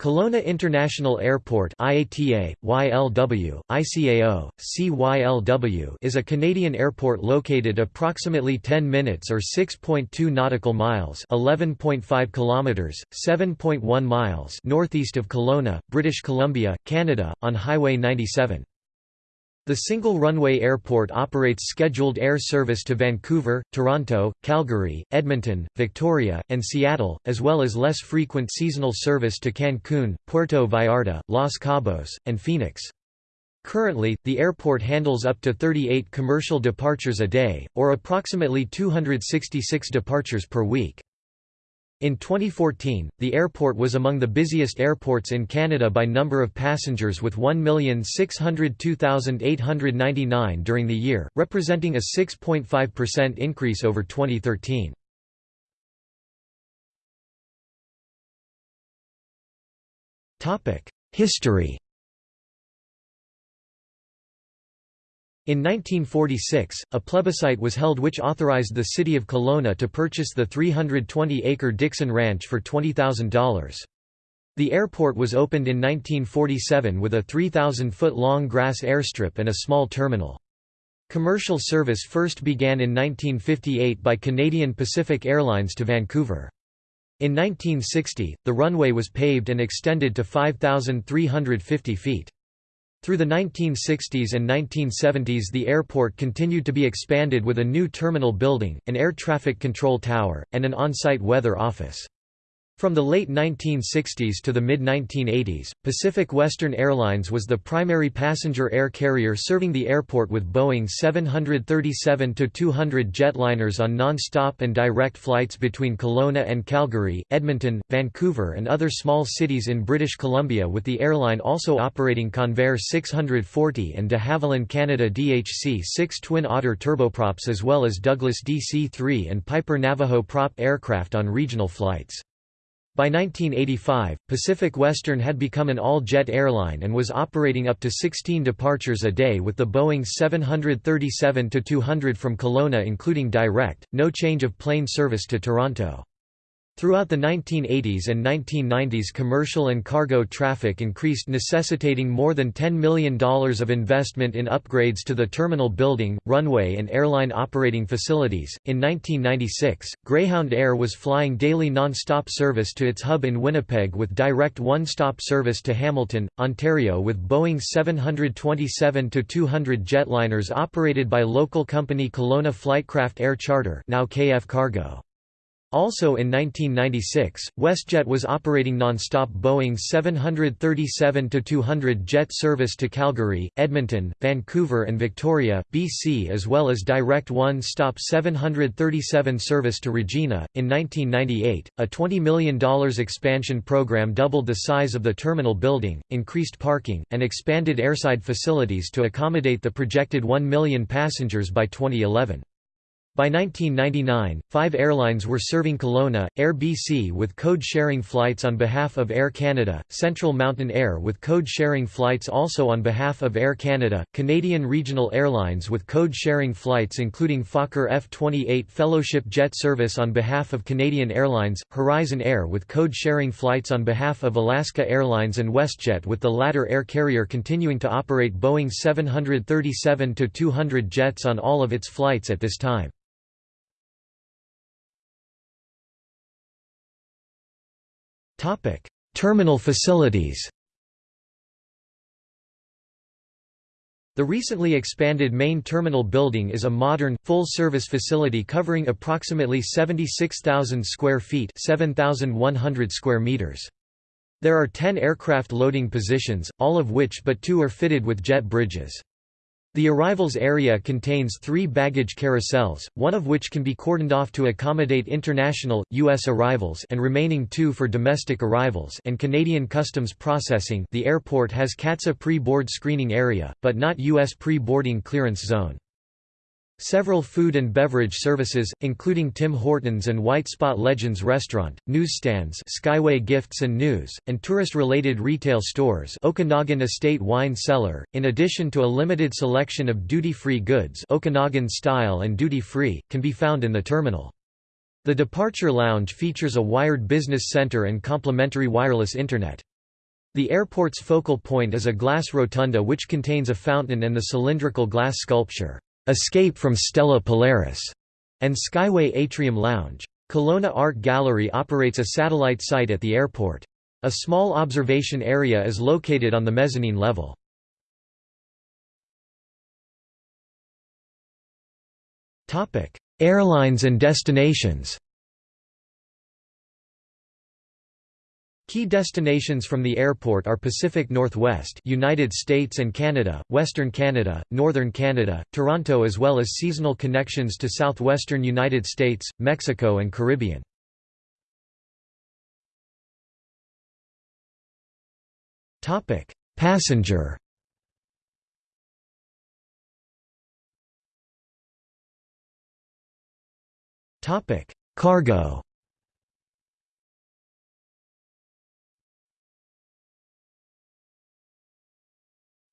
Kelowna International Airport IATA, YLW, ICAO, CYLW is a Canadian airport located approximately 10 minutes or 6.2 nautical miles 11.5 kilometers, 7.1 miles northeast of Kelowna, British Columbia, Canada, on Highway 97. The single-runway airport operates scheduled air service to Vancouver, Toronto, Calgary, Edmonton, Victoria, and Seattle, as well as less frequent seasonal service to Cancun, Puerto Vallarta, Los Cabos, and Phoenix. Currently, the airport handles up to 38 commercial departures a day, or approximately 266 departures per week. In 2014, the airport was among the busiest airports in Canada by number of passengers with 1,602,899 during the year, representing a 6.5% increase over 2013. History In 1946, a plebiscite was held which authorized the city of Kelowna to purchase the 320-acre Dixon Ranch for $20,000. The airport was opened in 1947 with a 3,000-foot-long grass airstrip and a small terminal. Commercial service first began in 1958 by Canadian Pacific Airlines to Vancouver. In 1960, the runway was paved and extended to 5,350 feet. Through the 1960s and 1970s the airport continued to be expanded with a new terminal building, an air traffic control tower, and an on-site weather office. From the late 1960s to the mid-1980s, Pacific Western Airlines was the primary passenger air carrier serving the airport with Boeing 737-200 jetliners on non-stop and direct flights between Kelowna and Calgary, Edmonton, Vancouver and other small cities in British Columbia with the airline also operating Convair 640 and de Havilland Canada DHC-6 Twin Otter turboprops as well as Douglas DC-3 and Piper Navajo prop aircraft on regional flights. By 1985, Pacific Western had become an all-jet airline and was operating up to 16 departures a day with the Boeing 737-200 from Kelowna including direct, no change of plane service to Toronto. Throughout the 1980s and 1990s commercial and cargo traffic increased necessitating more than $10 million of investment in upgrades to the terminal building, runway and airline operating facilities. In 1996, Greyhound Air was flying daily non-stop service to its hub in Winnipeg with direct one-stop service to Hamilton, Ontario with Boeing 727-200 jetliners operated by local company Kelowna Flightcraft Air Charter now KF Cargo. Also in 1996, WestJet was operating non-stop Boeing 737-200 jet service to Calgary, Edmonton, Vancouver and Victoria, BC as well as direct one-stop 737 service to Regina. In 1998, a $20 million expansion program doubled the size of the terminal building, increased parking, and expanded airside facilities to accommodate the projected 1 million passengers by 2011. By 1999, five airlines were serving Kelowna, Air BC with code-sharing flights on behalf of Air Canada, Central Mountain Air with code-sharing flights also on behalf of Air Canada, Canadian Regional Airlines with code-sharing flights including Fokker F-28 Fellowship Jet Service on behalf of Canadian Airlines, Horizon Air with code-sharing flights on behalf of Alaska Airlines and WestJet with the latter air carrier continuing to operate Boeing 737-200 jets on all of its flights at this time. Topic: Terminal facilities. The recently expanded main terminal building is a modern, full-service facility covering approximately 76,000 square feet 7,100 square meters. There are 10 aircraft loading positions, all of which but two are fitted with jet bridges. The arrivals area contains three baggage carousels, one of which can be cordoned off to accommodate international, U.S. arrivals and remaining two for domestic arrivals and Canadian customs processing the airport has CATSA pre-board screening area, but not U.S. pre-boarding clearance zone. Several food and beverage services, including Tim Hortons and White Spot Legends Restaurant, newsstands Skyway Gifts and News, and tourist-related retail stores Okanagan Estate Wine Cellar, in addition to a limited selection of duty-free goods Okanagan style and duty-free, can be found in the terminal. The departure lounge features a wired business center and complimentary wireless internet. The airport's focal point is a glass rotunda which contains a fountain and the cylindrical glass sculpture, "'Escape from Stella Polaris' and Skyway Atrium Lounge. Kelowna Art Gallery operates a satellite site at the airport. A small observation area is located on the mezzanine level. Airlines and destinations Key destinations from the airport are Pacific Northwest United States and Canada, Western Canada, Northern Canada, Toronto as well as seasonal connections to southwestern United States, Mexico and Caribbean. Passenger Cargo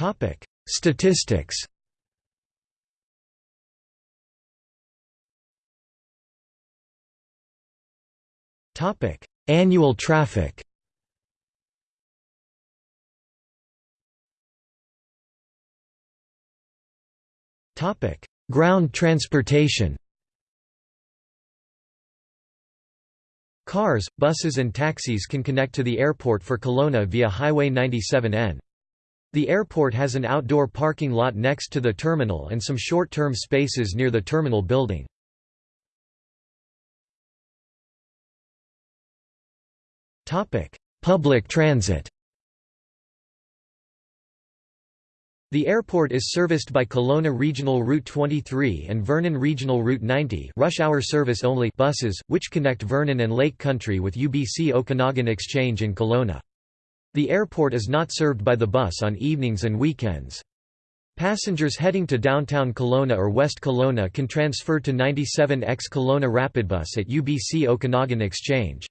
Topic: Statistics. Topic: Annual traffic. Topic: Ground transportation. Cars, buses and taxis can connect to the airport for Kelowna via Highway 97N. The airport has an outdoor parking lot next to the terminal and some short-term spaces near the terminal building. Public transit The airport is serviced by Kelowna Regional Route 23 and Vernon Regional Route 90 rush hour service only buses, which connect Vernon and Lake Country with UBC Okanagan Exchange in Kelowna. The airport is not served by the bus on evenings and weekends. Passengers heading to downtown Kelowna or West Kelowna can transfer to 97X Kelowna Rapidbus at UBC Okanagan Exchange.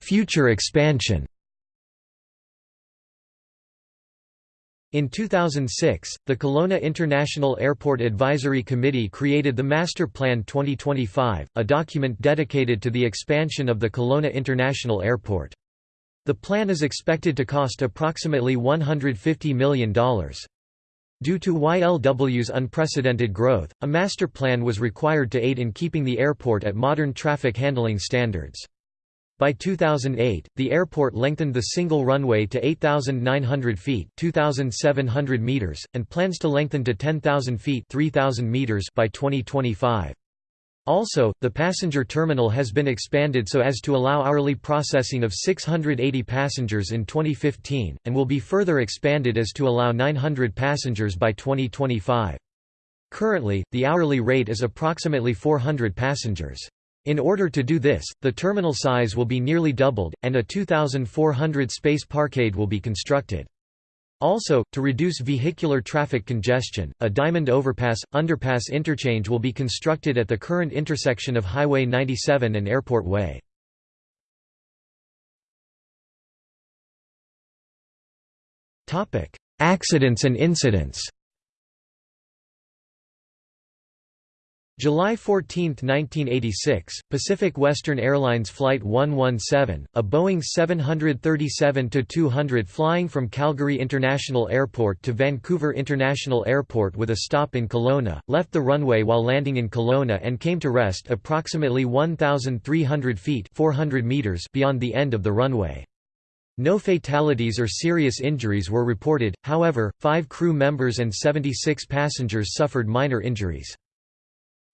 Future expansion In 2006, the Kelowna International Airport Advisory Committee created the Master Plan 2025, a document dedicated to the expansion of the Kelowna International Airport. The plan is expected to cost approximately $150 million. Due to YLW's unprecedented growth, a master plan was required to aid in keeping the airport at modern traffic handling standards. By 2008, the airport lengthened the single runway to 8,900 feet (2,700 meters) and plans to lengthen to 10,000 feet (3,000 meters) by 2025. Also, the passenger terminal has been expanded so as to allow hourly processing of 680 passengers in 2015, and will be further expanded as to allow 900 passengers by 2025. Currently, the hourly rate is approximately 400 passengers. In order to do this, the terminal size will be nearly doubled, and a 2,400 space parkade will be constructed. Also, to reduce vehicular traffic congestion, a diamond overpass, underpass interchange will be constructed at the current intersection of Highway 97 and Airport Way. Accidents and incidents July 14, 1986, Pacific Western Airlines Flight 117, a Boeing 737-200 flying from Calgary International Airport to Vancouver International Airport with a stop in Kelowna, left the runway while landing in Kelowna and came to rest approximately 1,300 feet 400 meters beyond the end of the runway. No fatalities or serious injuries were reported, however, five crew members and 76 passengers suffered minor injuries.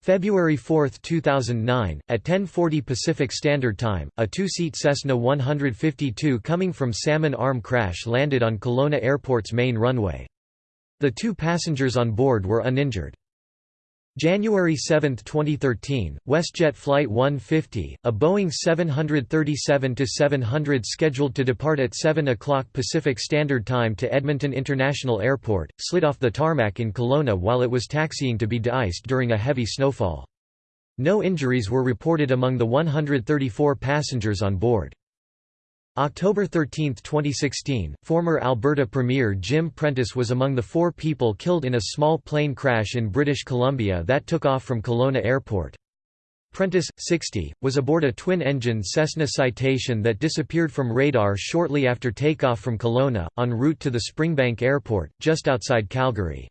February 4, 2009, at 10:40 Pacific Standard Time, a two-seat Cessna 152 coming from Salmon Arm crash landed on Kelowna Airport's main runway. The two passengers on board were uninjured. January 7, 2013, WestJet Flight 150, a Boeing 737-700 scheduled to depart at 7 o'clock Pacific Standard Time to Edmonton International Airport, slid off the tarmac in Kelowna while it was taxiing to be de-iced during a heavy snowfall. No injuries were reported among the 134 passengers on board. October 13, 2016, former Alberta Premier Jim Prentice was among the four people killed in a small plane crash in British Columbia that took off from Kelowna Airport. Prentice, 60, was aboard a twin-engine Cessna Citation that disappeared from radar shortly after takeoff from Kelowna, en route to the Springbank Airport, just outside Calgary.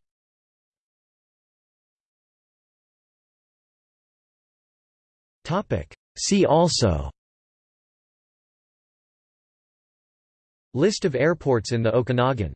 See also List of airports in the Okanagan